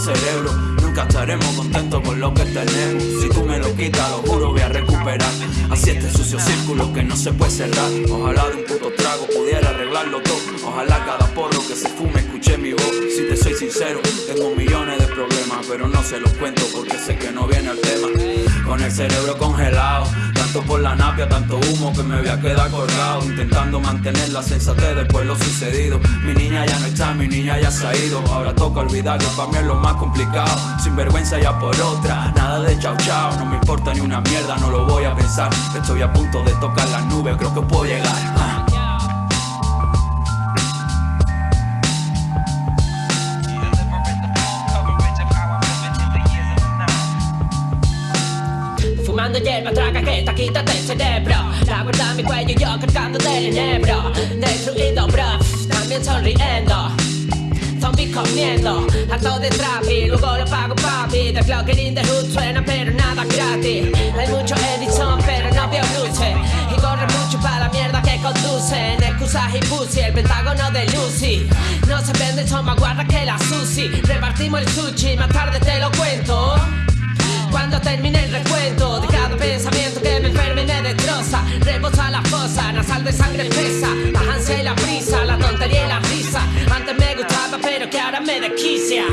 cerebro. Nunca estaremos contentos con lo que tenemos. Si tú me lo quitas, lo juro, voy a recuperar. Así este sucio círculo que no se puede cerrar. Ojalá de un puto trago pudiera arreglarlo todo. Ojalá cada porro que se fume escuche mi voz. Si te soy sincero, tengo millones de problemas, pero no se los cuento porque sé que no viene el tema. Con el cerebro congelado, tanto por la napia, tanto humo que me voy a quedar colgado. Intentando mantener la sensatez después lo sucedido. Mi niña ya no está, mi niña ya se ha ido. Ahora toca olvidar que para mí es lo más complicado. Sin vergüenza ya por otra, nada de chao chao. No me importa ni una mierda, no lo voy a pensar. Estoy a punto de tocar las nubes, creo que puedo llegar. ah. Fumando hierba, traga te quítate el cerebro. La en mi cuello, yo cargando del enebro. Destruido, bro, también sonriendo. Zombie comiendo, harto de trap y luego lo pago papi. The clock in the hood suena pero nada gratis. Hay mucho Edison pero no veo luces. Y corre mucho para la mierda que conducen Excusas y pussy, el pentágono de Lucy. No se vende, son más guarda que la sushi. Repartimos el sushi, más tarde te lo cuento a la fosa, nasal de sangre pesa, la ansia y la prisa, la tontería y la risa. Antes me gustaba, pero que ahora me desquicia.